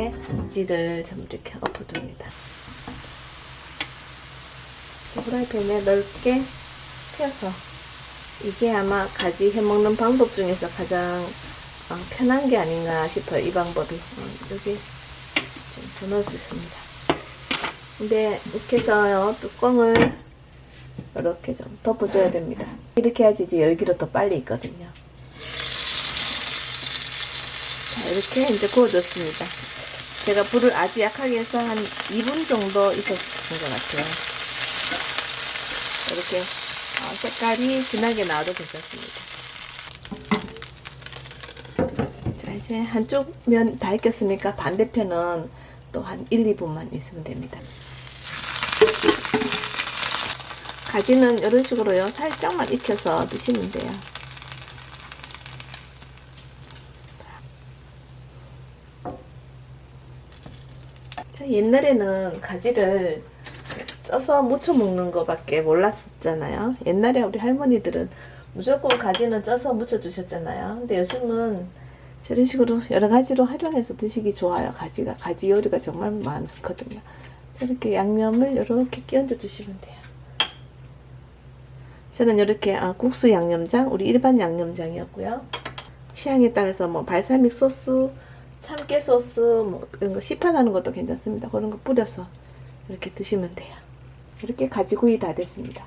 가지를 좀 이렇게 엎어줍니다. 프라이팬에 넓게 펴서 이게 아마 가지 해먹는 방법 중에서 가장 어, 편한 게 아닌가 싶어요. 이 방법이. 어, 여기 좀 더 넣을 수 있습니다. 근데 이렇게 해서요. 뚜껑을 이렇게 좀 덮어줘야 됩니다. 이렇게 해야지 이제 열기로 더 빨리 익거든요. 자, 이렇게 이제 구워졌습니다. 제가 불을 아주 약하게 해서 한 2분 정도 익었던 것 같아요. 이렇게 어, 색깔이 진하게 나와도 괜찮습니다. 자, 이제 한쪽 면 다 익혔으니까 반대편은 또 한 1, 2분만 있으면 됩니다. 가지는 이런 식으로요. 살짝만 익혀서 드시면 돼요. 옛날에는 가지를 쪄서 무쳐 먹는 거밖에 몰랐었잖아요. 옛날에 우리 할머니들은 무조건 가지는 쪄서 무쳐 주셨잖아요. 근데 요즘은 저런 식으로 여러 가지로 활용해서 드시기 좋아요. 가지가 가지 요리가 정말 많거든요. 저렇게 양념을 이렇게 끼얹어 주시면 돼요. 저는 이렇게 아, 국수 양념장, 우리 일반 양념장이었고요. 취향에 따라서 뭐 발사믹 소스, 참깨 소스, 뭐 이런 거 시판하는 것도 괜찮습니다. 그런 거 뿌려서 이렇게 드시면 돼요. 이렇게 가지구이 다 됐습니다.